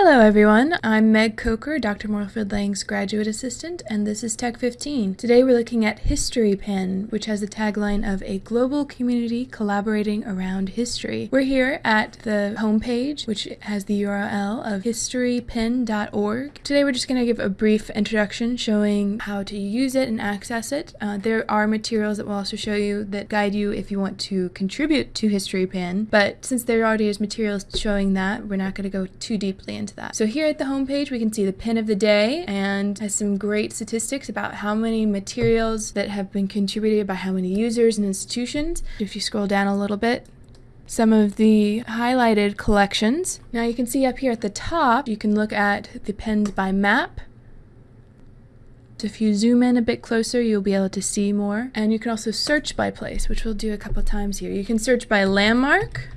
Hello everyone, I'm Meg Coker, Dr. Moorfield Lang's graduate assistant, and this is Tech 15. Today we're looking at Historypin, which has the tagline of a global community collaborating around history. We're here at the homepage, which has the URL of historypin.org. Today we're just going to give a brief introduction showing how to use it and access it. Uh, there are materials that will also show you that guide you if you want to contribute to Historypin, but since there already is materials showing that, we're not going to go too deeply into into that. So here at the homepage, we can see the pin of the day and has some great statistics about how many materials that have been contributed by how many users and institutions. If you scroll down a little bit, some of the highlighted collections. Now you can see up here at the top, you can look at the pins by map. So if you zoom in a bit closer, you'll be able to see more. And you can also search by place, which we'll do a couple times here. You can search by landmark,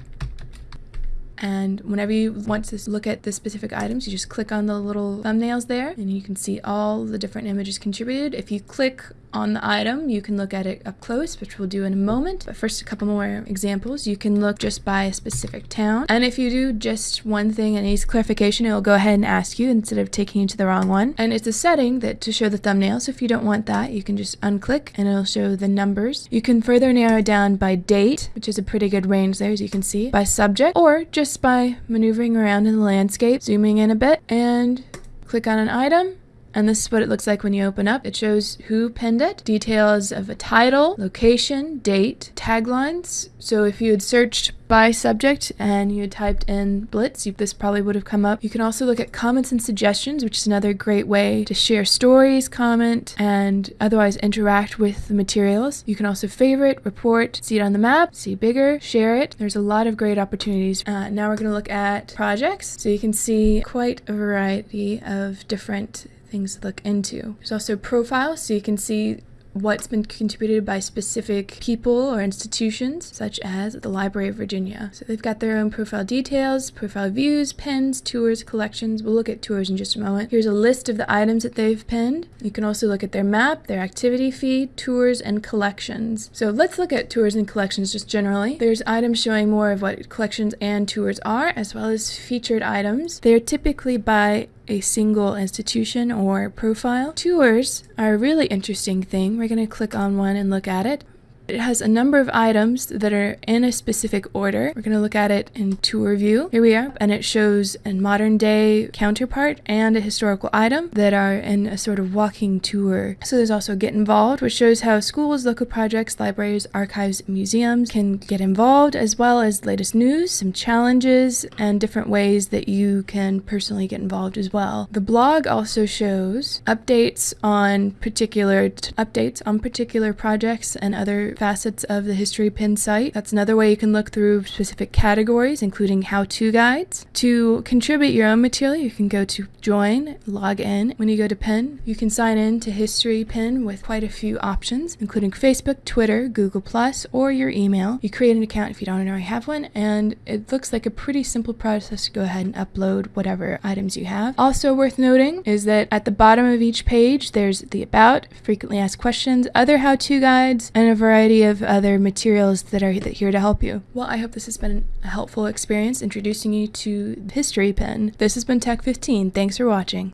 and whenever you want to look at the specific items, you just click on the little thumbnails there and you can see all the different images contributed. If you click on the item, you can look at it up close, which we'll do in a moment. But first, a couple more examples. You can look just by a specific town. And if you do just one thing and needs clarification, it will go ahead and ask you instead of taking you to the wrong one. And it's a setting that to show the thumbnail. So if you don't want that, you can just unclick and it'll show the numbers. You can further narrow down by date, which is a pretty good range there, as you can see, by subject, or just by maneuvering around in the landscape, zooming in a bit, and click on an item and this is what it looks like when you open up. It shows who penned it, details of a title, location, date, taglines. So if you had searched by subject and you had typed in Blitz, this probably would have come up. You can also look at comments and suggestions, which is another great way to share stories, comment, and otherwise interact with the materials. You can also favorite, report, see it on the map, see bigger, share it. There's a lot of great opportunities. Uh, now we're going to look at projects. So you can see quite a variety of different things to look into. There's also profiles, so you can see what's been contributed by specific people or institutions, such as the Library of Virginia. So they've got their own profile details, profile views, pins, tours, collections. We'll look at tours in just a moment. Here's a list of the items that they've pinned. You can also look at their map, their activity feed, tours, and collections. So let's look at tours and collections just generally. There's items showing more of what collections and tours are, as well as featured items. They are typically by a single institution or profile. Tours are a really interesting thing. We're going to click on one and look at it. It has a number of items that are in a specific order. We're going to look at it in tour view. Here we are, and it shows a modern day counterpart and a historical item that are in a sort of walking tour. So there's also Get Involved, which shows how schools, local projects, libraries, archives, museums can get involved, as well as latest news, some challenges, and different ways that you can personally get involved as well. The blog also shows updates on particular updates on particular projects and other facets of the Historypin site. That's another way you can look through specific categories, including how-to guides. To contribute your own material, you can go to join, log in. When you go to Pin, you can sign in to Historypin with quite a few options, including Facebook, Twitter, Google+, or your email. You create an account if you don't already have one, and it looks like a pretty simple process to go ahead and upload whatever items you have. Also worth noting is that at the bottom of each page, there's the About, Frequently Asked Questions, other how-to guides, and a variety variety of other materials that are here to help you. Well, I hope this has been a helpful experience introducing you to Historypin. This has been Tech 15. Thanks for watching.